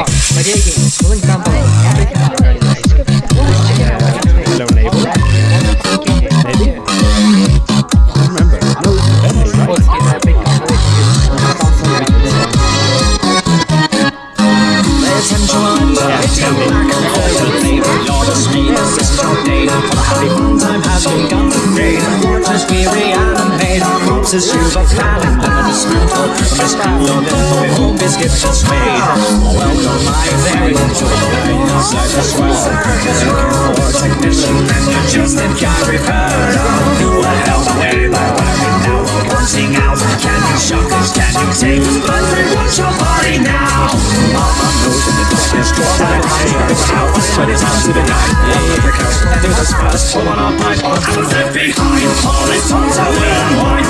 out. Video game. Pulling combo. Check it Time has begun to fade. Fortress we reanimate you've a planning and a dismantle Mishandled and for home biscuits and swayed Welcome my very own to the inside as well. Looking for a technician and you're just in can't repair. You will help me by wearing now Pointing out. Can you shock us? Can you take us? But we want your body now. Mama knows in the darkness Draw my eyes out But it's time to the night Because do this first Pull on our pipe I was left behind All these times I will unwind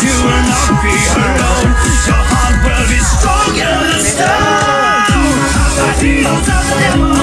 be alone Your heart will be stronger than stone The heels of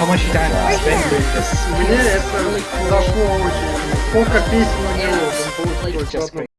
Oh my god, that was fantastic. That